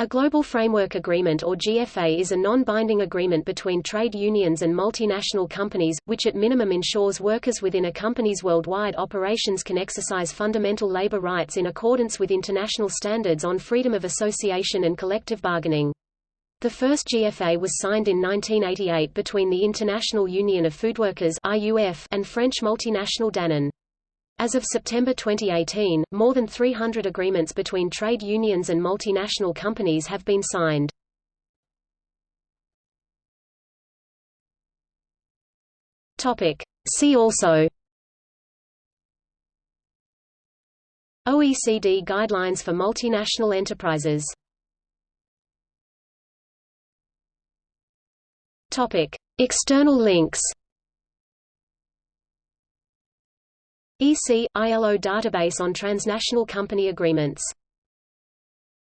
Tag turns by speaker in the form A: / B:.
A: A Global Framework Agreement or GFA is a non-binding agreement between trade unions and multinational companies, which at minimum ensures workers within a company's worldwide operations can exercise fundamental labor rights in accordance with international standards on freedom of association and collective bargaining. The first GFA was signed in 1988 between the International Union of Food Foodworkers and French multinational Danone. As of September 2018, more than 300 agreements between trade unions and multinational companies have been signed. Topic. See also OECD Guidelines for Multinational Enterprises Topic. External links EC – ILO database on transnational company agreements